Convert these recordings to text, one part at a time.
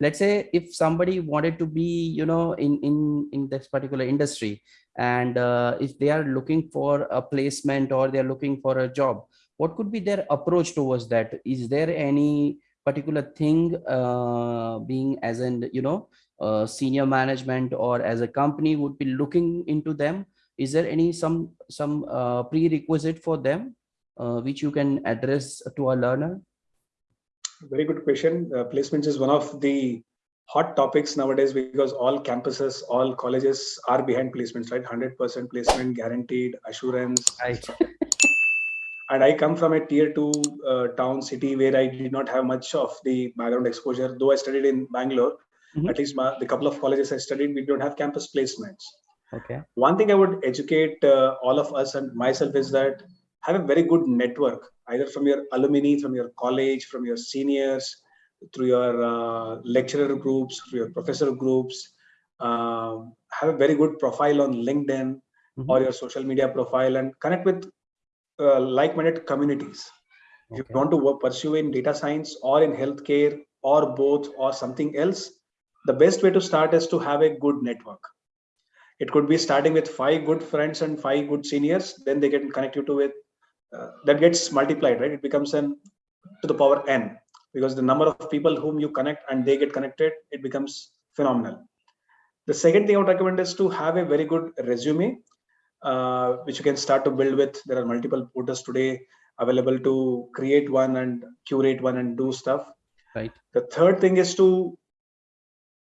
let's say if somebody wanted to be you know in in in this particular industry and uh, if they are looking for a placement or they're looking for a job what could be their approach towards that? Is there any particular thing uh, being as an you know uh, senior management or as a company would be looking into them? Is there any some some uh, prerequisite for them uh, which you can address to a learner very good question. Uh, placements is one of the hot topics nowadays because all campuses, all colleges are behind placements, right? 100% placement guaranteed, assurance. Right. and I come from a tier two uh, town city where I did not have much of the background exposure. Though I studied in Bangalore, mm -hmm. at least my, the couple of colleges I studied, we don't have campus placements. Okay. One thing I would educate uh, all of us and myself is that have a very good network, either from your alumni, from your college, from your seniors, through your uh, lecturer groups, through your professor groups. Uh, have a very good profile on LinkedIn mm -hmm. or your social media profile and connect with uh, like-minded communities. Okay. If you want to work, pursue in data science or in healthcare or both or something else, the best way to start is to have a good network it could be starting with five good friends and five good seniors then they can connect you to with that gets multiplied, right? It becomes n to the power n because the number of people whom you connect and they get connected, it becomes phenomenal. The second thing I would recommend is to have a very good resume, uh, which you can start to build with. There are multiple portals today available to create one and curate one and do stuff. Right. The third thing is to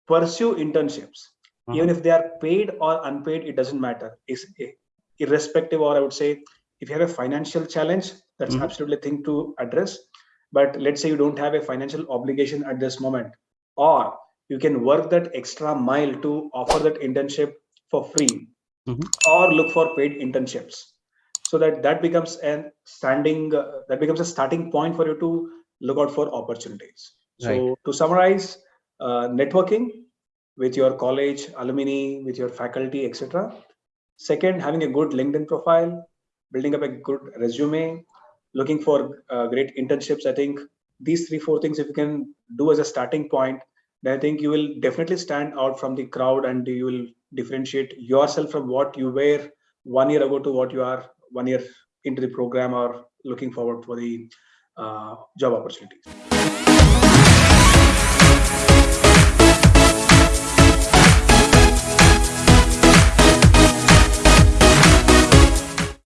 pursue internships. Uh -huh. Even if they are paid or unpaid, it doesn't matter. It's irrespective, or I would say if you have a financial challenge that's mm -hmm. absolutely thing to address but let's say you don't have a financial obligation at this moment or you can work that extra mile to offer that internship for free mm -hmm. or look for paid internships so that that becomes a standing uh, that becomes a starting point for you to look out for opportunities so right. to summarize uh, networking with your college alumni with your faculty etc second having a good linkedin profile building up a good resume, looking for uh, great internships. I think these three, four things, if you can do as a starting point, then I think you will definitely stand out from the crowd and you will differentiate yourself from what you were one year ago to what you are one year into the program or looking forward for the uh, job opportunities.